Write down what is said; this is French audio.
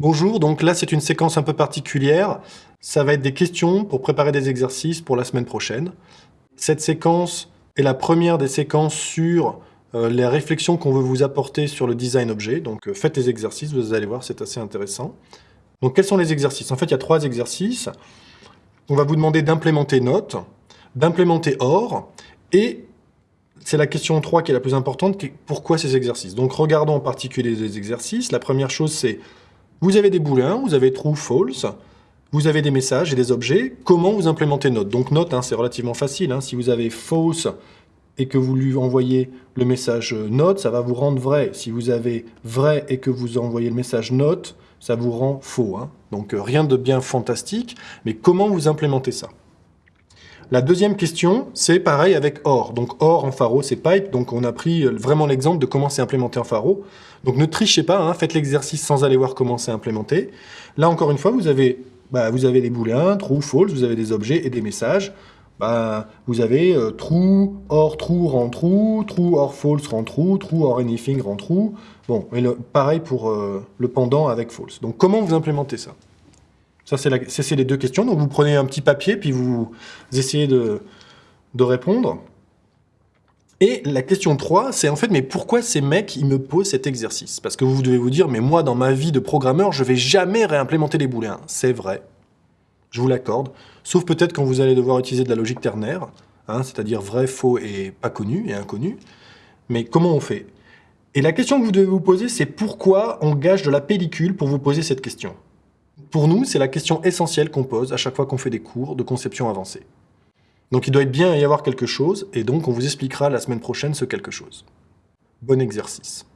Bonjour, donc là c'est une séquence un peu particulière. Ça va être des questions pour préparer des exercices pour la semaine prochaine. Cette séquence est la première des séquences sur euh, les réflexions qu'on veut vous apporter sur le design objet. Donc euh, faites les exercices, vous allez voir, c'est assez intéressant. Donc quels sont les exercices? En fait, il y a trois exercices. On va vous demander d'implémenter note, d'implémenter or, et c'est la question 3 qui est la plus importante, pourquoi ces exercices? Donc regardons en particulier les exercices. La première chose, c'est vous avez des boulins, vous avez true, false, vous avez des messages et des objets. Comment vous implémentez note? Donc note, hein, c'est relativement facile. Hein. Si vous avez false et que vous lui envoyez le message note, ça va vous rendre vrai. Si vous avez vrai et que vous envoyez le message note, ça vous rend faux. Hein. Donc euh, rien de bien fantastique, mais comment vous implémentez ça? La deuxième question, c'est pareil avec OR. Donc OR en pharo, c'est pipe. Donc on a pris euh, vraiment l'exemple de comment c'est implémenté en pharo. Donc ne trichez pas, hein, faites l'exercice sans aller voir comment c'est implémenté. Là encore une fois, vous avez, bah, vous avez des booléens, true, false, vous avez des objets et des messages. Bah, vous avez euh, true, or true rend true, true or false rend true, true or anything rend true. Bon, et pareil pour euh, le pendant avec false. Donc comment vous implémentez ça? Ça, c'est les deux questions. Donc vous prenez un petit papier, puis vous essayez de, répondre. Et la question 3, c'est en fait, mais pourquoi ces mecs, ils me posent cet exercice? Parce que vous devez vous dire, mais moi, dans ma vie de programmeur, je vais jamais réimplémenter les booléens. C'est vrai, je vous l'accorde, sauf peut-être quand vous allez devoir utiliser de la logique ternaire, hein, c'est-à-dire vrai, faux et pas connu et inconnu. Mais comment on fait? Et la question que vous devez vous poser, c'est pourquoi on gage de la pellicule pour vous poser cette question? Pour nous, c'est la question essentielle qu'on pose à chaque fois qu'on fait des cours de conception avancée. Donc il doit bien y avoir quelque chose, et donc on vous expliquera la semaine prochaine ce quelque chose. Bon exercice.